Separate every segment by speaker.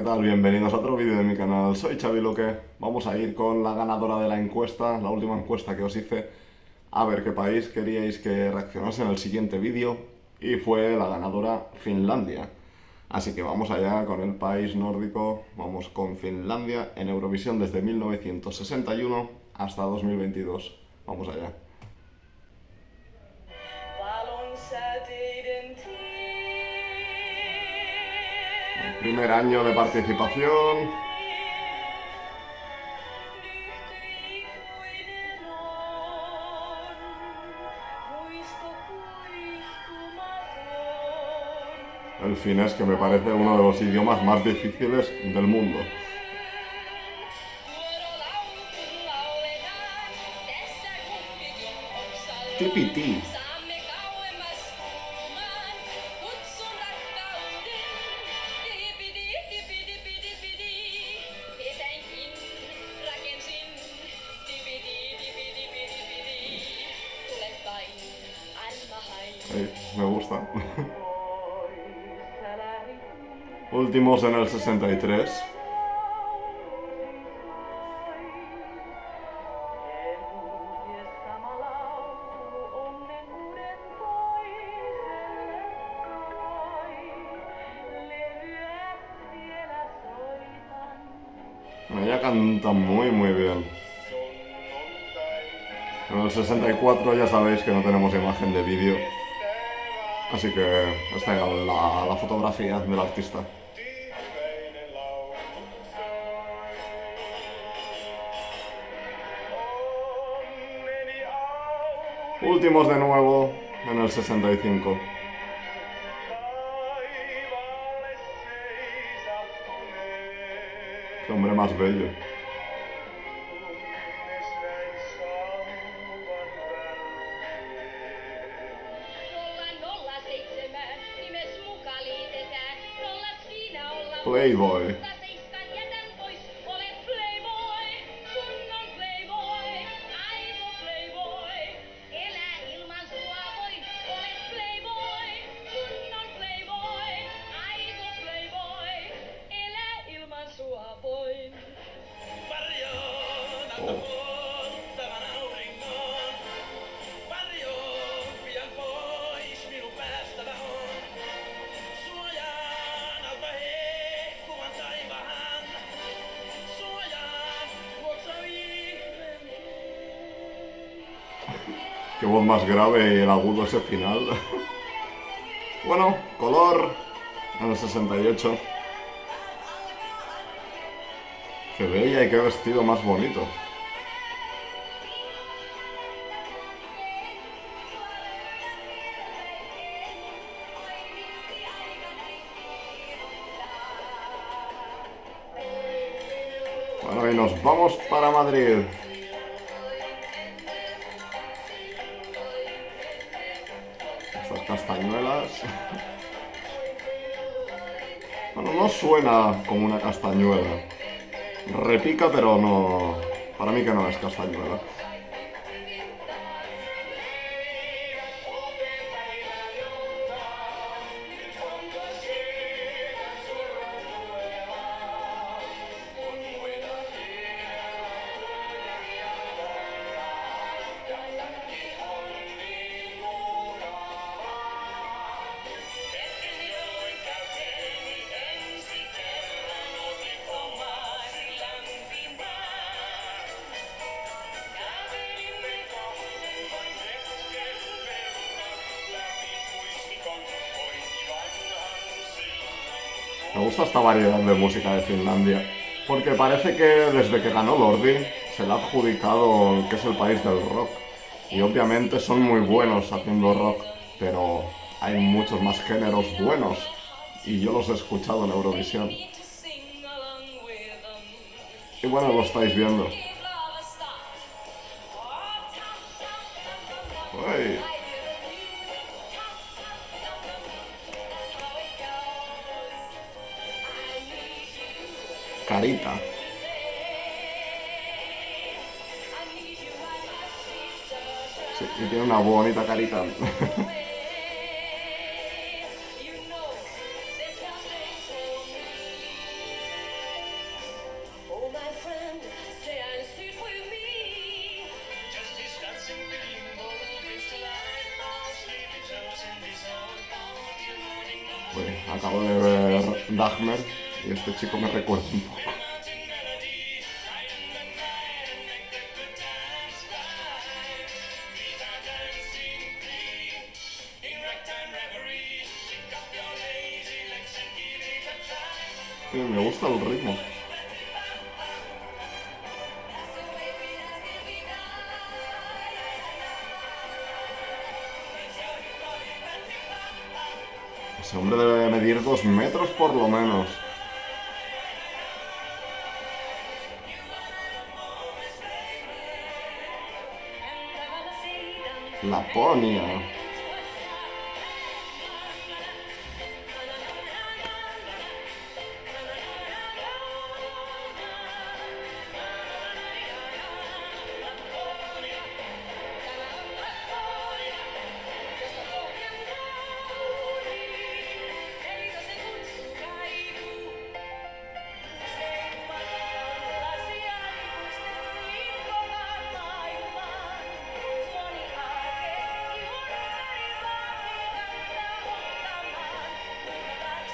Speaker 1: ¿qué tal? Bienvenidos a otro vídeo de mi canal, soy Xavi Loque. Vamos a ir con la ganadora de la encuesta, la última encuesta que os hice, a ver qué país queríais que reaccionase en el siguiente vídeo, y fue la ganadora Finlandia. Así que vamos allá con el país nórdico, vamos con Finlandia en Eurovisión desde 1961 hasta 2022. Vamos allá. Primer año de participación. El finés que me parece uno de los idiomas más difíciles del mundo. Tipiti. Últimos en el 63. Ella canta muy muy bien. En el 64 ya sabéis que no tenemos imagen de vídeo. Así que esta es la, la fotografía del artista. Últimos de nuevo en el 65. Qué hombre más bello. Playboy. Qué voz más grave el agudo ese final. bueno, color en el 68. Qué bella y qué vestido más bonito. Bueno, y nos vamos para Madrid. Castañuelas. Bueno, no suena como una castañuela. Repica, pero no... Para mí que no es castañuela. Me gusta esta variedad de música de Finlandia, porque parece que desde que ganó Lordi se le ha adjudicado que es el país del rock. Y obviamente son muy buenos haciendo rock, pero hay muchos más géneros buenos, y yo los he escuchado en Eurovisión. Y bueno, lo estáis viendo. carita. Sí, y tiene una bonita carita. Pues acabo de ver Dahmer y este chico me recuerda un poco. Ese hombre debe medir dos metros por lo menos. Laponia.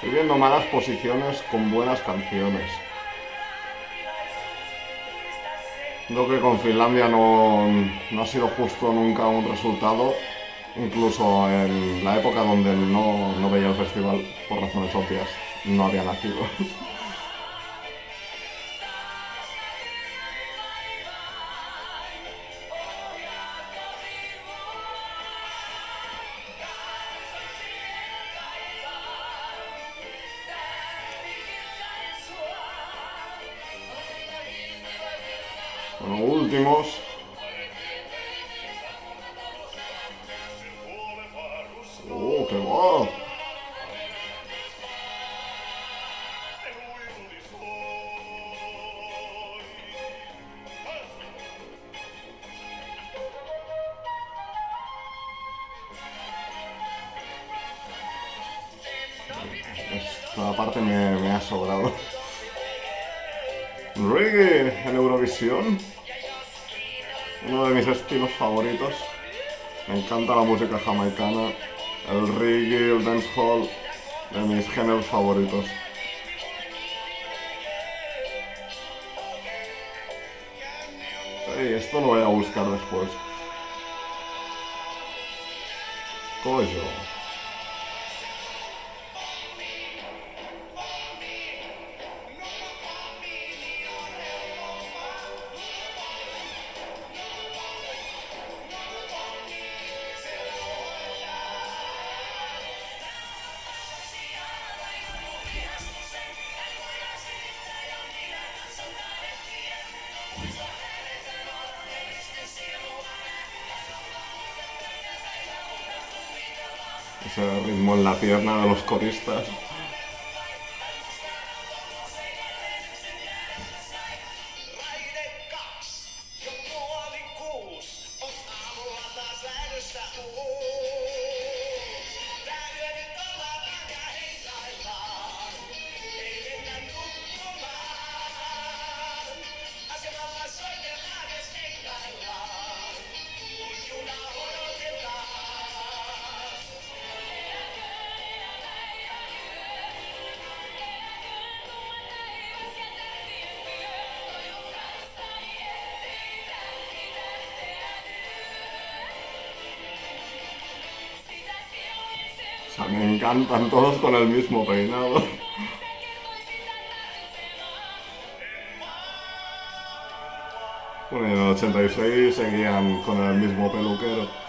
Speaker 1: Estoy viendo malas posiciones con buenas canciones. Creo que con Finlandia no, no, ha sido justo nunca un resultado, incluso en la época donde no, no veía el festival por razones obvias, no había nacido. Bueno, últimos. Jamaicana. El reggae, el dancehall, de mis géneros favoritos. Hey, esto lo voy a buscar después. Coño. Pierna de los coristas. Me encantan todos con el mismo peinado. Bueno, en el 86 seguían con el mismo peluquero.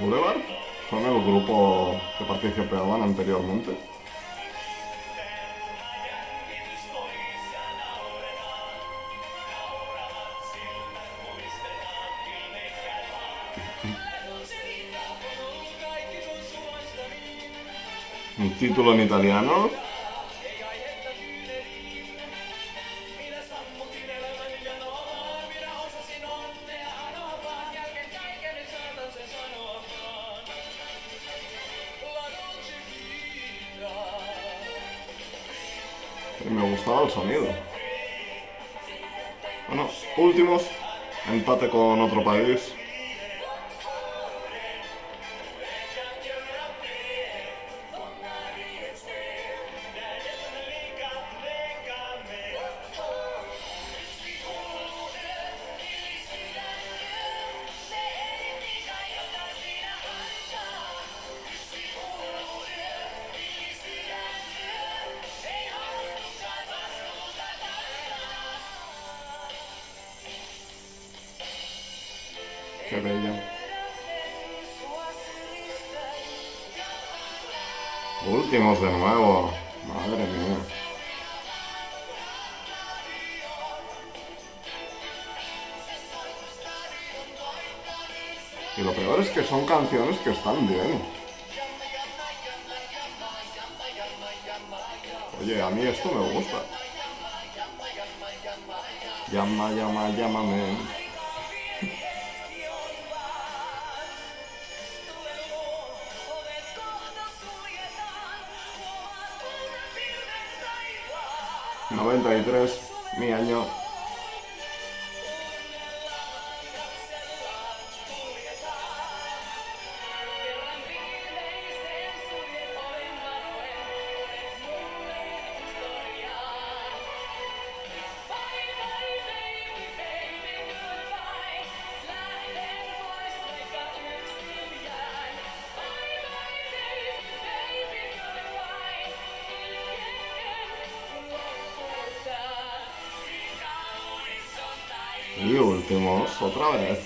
Speaker 1: Boulevard son el grupo que participaban anteriormente. Un título en italiano Y me gustaba el sonido. Bueno, últimos. Empate con otro país. Últimos de nuevo. Madre mía. Y lo peor es que son canciones que están bien. Oye, a mí esto me gusta. Llama, llama, llámame. Noventa y tres, mi año. Últimos,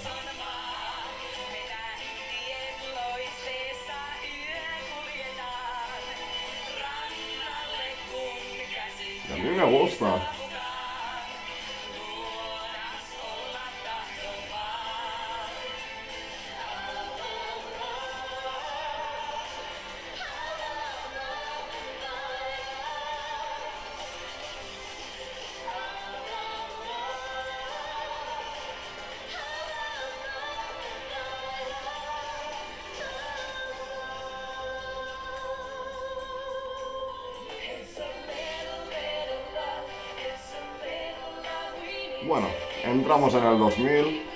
Speaker 1: entramos en el 2000.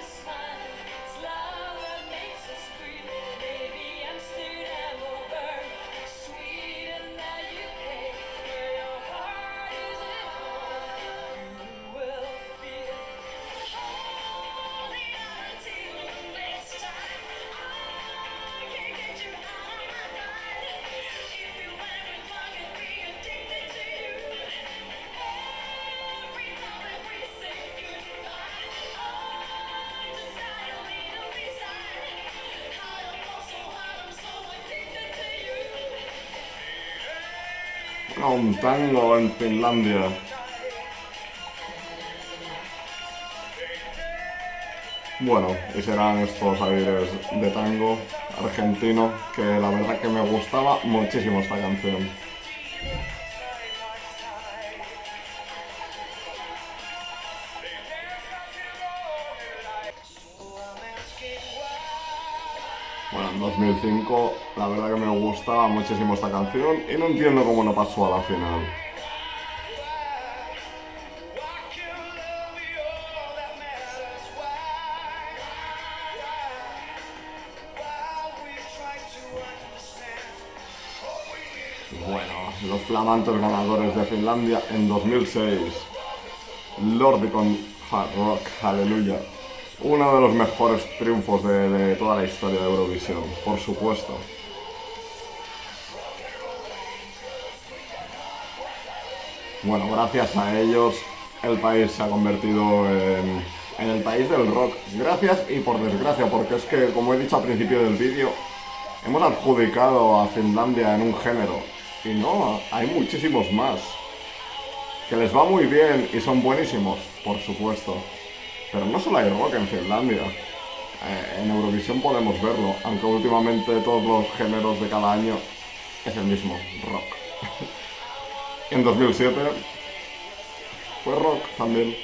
Speaker 1: Un tango en Finlandia. Bueno, y serán estos aires de tango argentino, que la verdad que me gustaba muchísimo esta canción. 2005 la verdad que me gustaba muchísimo esta canción y no entiendo cómo no pasó a la final. Bueno, los flamantes ganadores de Finlandia en 2006. Lordicon Hard Rock, aleluya. Uno de los mejores triunfos de, toda la historia de Eurovisión, por supuesto. Bueno, gracias a ellos el país se ha convertido en, el país del rock. Gracias y por desgracia, porque es que, como he dicho al principio del vídeo, hemos adjudicado a Finlandia en un género. Y no, hay muchísimos más. Que les va muy bien y son buenísimos, por supuesto. Pero no solo hay rock en Finlandia. Eh, en Eurovisión podemos verlo, aunque últimamente todos los géneros de cada año es el mismo, rock. en 2007 fue rock también.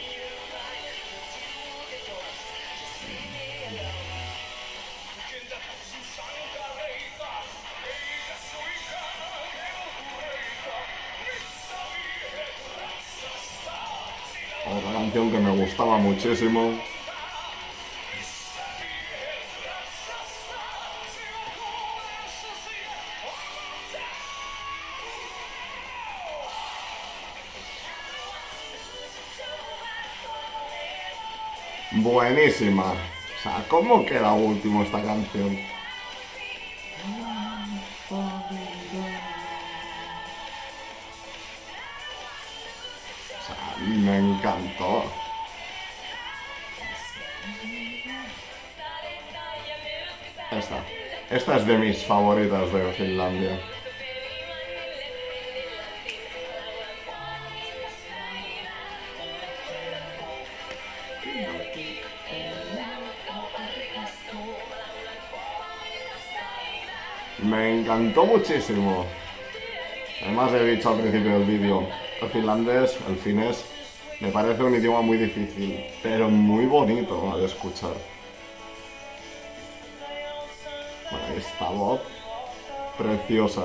Speaker 1: Que me gustaba muchísimo. Buenísima. O sea, ¿cómo queda último esta canción? Esta. Esta es de mis favoritas de Finlandia. Me encantó muchísimo. Además he dicho al principio del vídeo, el finlandés, el finés, me parece un idioma muy difícil, pero muy bonito de escuchar. Esta voz preciosa.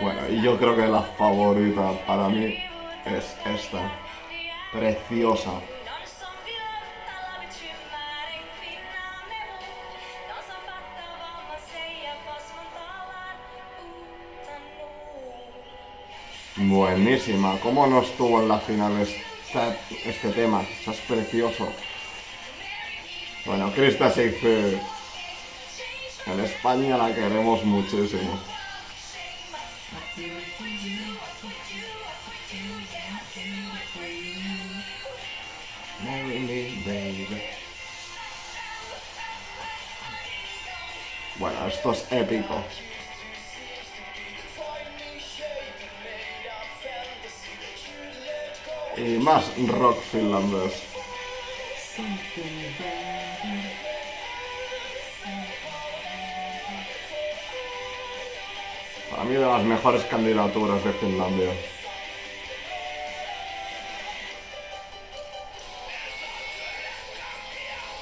Speaker 1: Bueno, y yo creo que la favorita para mí es esta. Preciosa. Buenísima. ¿Cómo no estuvo en la final este, este tema? O sea, es precioso. Bueno, Krista Shakespeare. En España la queremos muchísimo. Bueno, esto es épico. Y más rock finlandés. Para mí de las mejores candidaturas de Finlandia.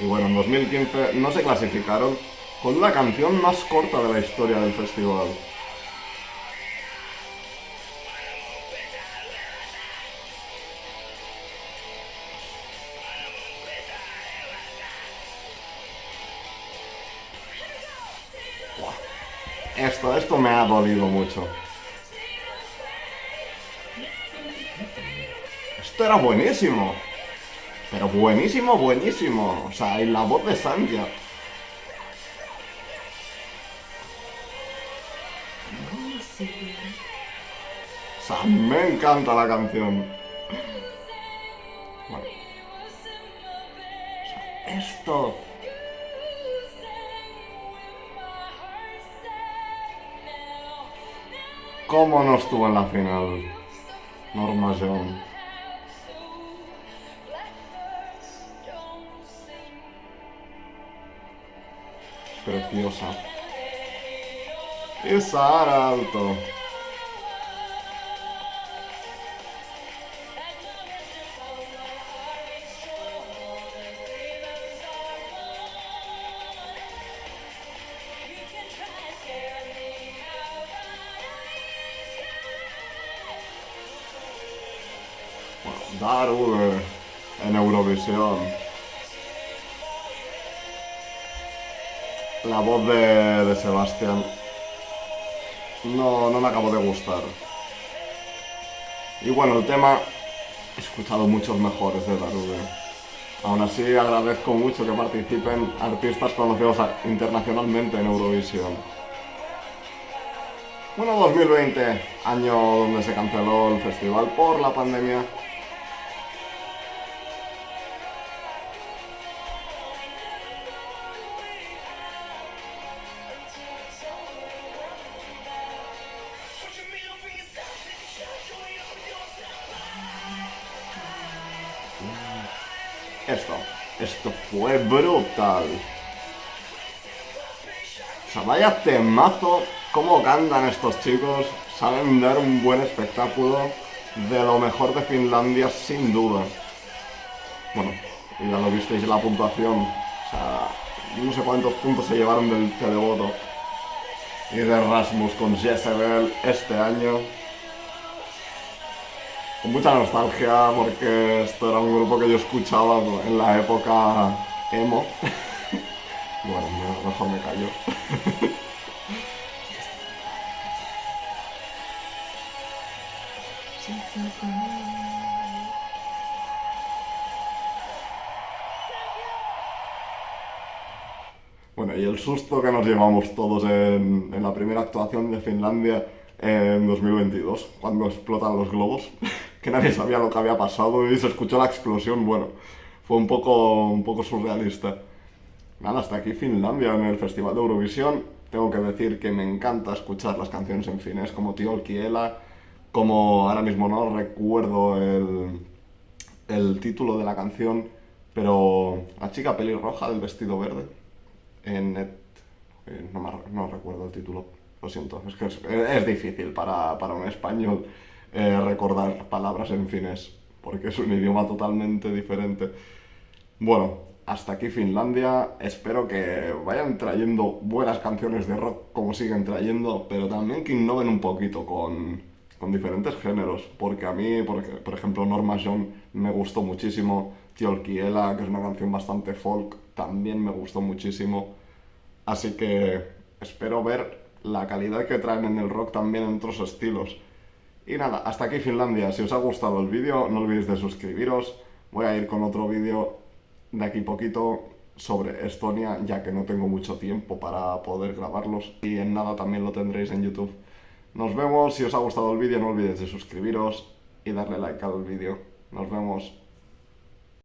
Speaker 1: Y bueno, en 2015 no se clasificaron con la canción más corta de la historia del festival. Esto, esto me ha dolido mucho. Esto era buenísimo. Pero buenísimo, buenísimo. O sea, y la voz de Santia. O sea, me encanta la canción. Bueno. O sea, esto... ¿Cómo no estuvo en la final? Norma Jones. Preciosa. Y Sara Alto. La voz de, de Sebastián no, no me acabo de gustar. Y bueno, el tema he escuchado muchos mejores de Darube. Aún así agradezco mucho que participen artistas conocidos internacionalmente en Eurovisión. Bueno, 2020, año donde se canceló el festival por la pandemia,
Speaker 2: Brutal. O sea, vaya temazo. Cómo cantan estos chicos. Saben dar un buen espectáculo. De lo mejor de Finlandia, sin duda. Bueno, ya lo visteis en la puntuación. O sea, no sé cuántos puntos se llevaron del televoto. Y de Rasmus con Jezebel este año. Con mucha nostalgia porque esto era un grupo que yo escuchaba en la época emo. bueno, mejor me callo. Bueno, y el susto que nos llevamos todos en, en la primera actuación de Finlandia en 2022, cuando explotan los globos, que nadie sabía lo que había pasado y se escuchó la explosión, bueno, fue un poco, un poco surrealista. Nada, hasta aquí Finlandia en el Festival de Eurovisión. Tengo que decir que me encanta escuchar las canciones en finés, como Tío Kiela, como ahora mismo no recuerdo el, el título de la canción, pero la chica pelirroja del vestido verde, en net, eh, no, me, no recuerdo el título, lo siento, es que es, es difícil para, para, un español eh, recordar palabras en finés, porque es un idioma totalmente diferente. Bueno, hasta aquí Finlandia. Espero que vayan trayendo buenas canciones de rock como siguen trayendo, pero también que innoven un poquito con, con diferentes géneros. Porque a mí, porque, por ejemplo, Norma John me gustó muchísimo. Tiolkiela, que es una canción bastante folk, también me gustó muchísimo. Así que espero ver la calidad que traen en el rock también en otros estilos. Y nada, hasta aquí Finlandia. Si os ha gustado el vídeo, no olvidéis de suscribiros. Voy a ir con otro vídeo de aquí poquito sobre Estonia, ya que no tengo mucho tiempo para poder grabarlos. Y en nada también lo tendréis en YouTube. Nos vemos, si os ha gustado el vídeo no olvidéis de suscribiros y darle like al vídeo. Nos vemos.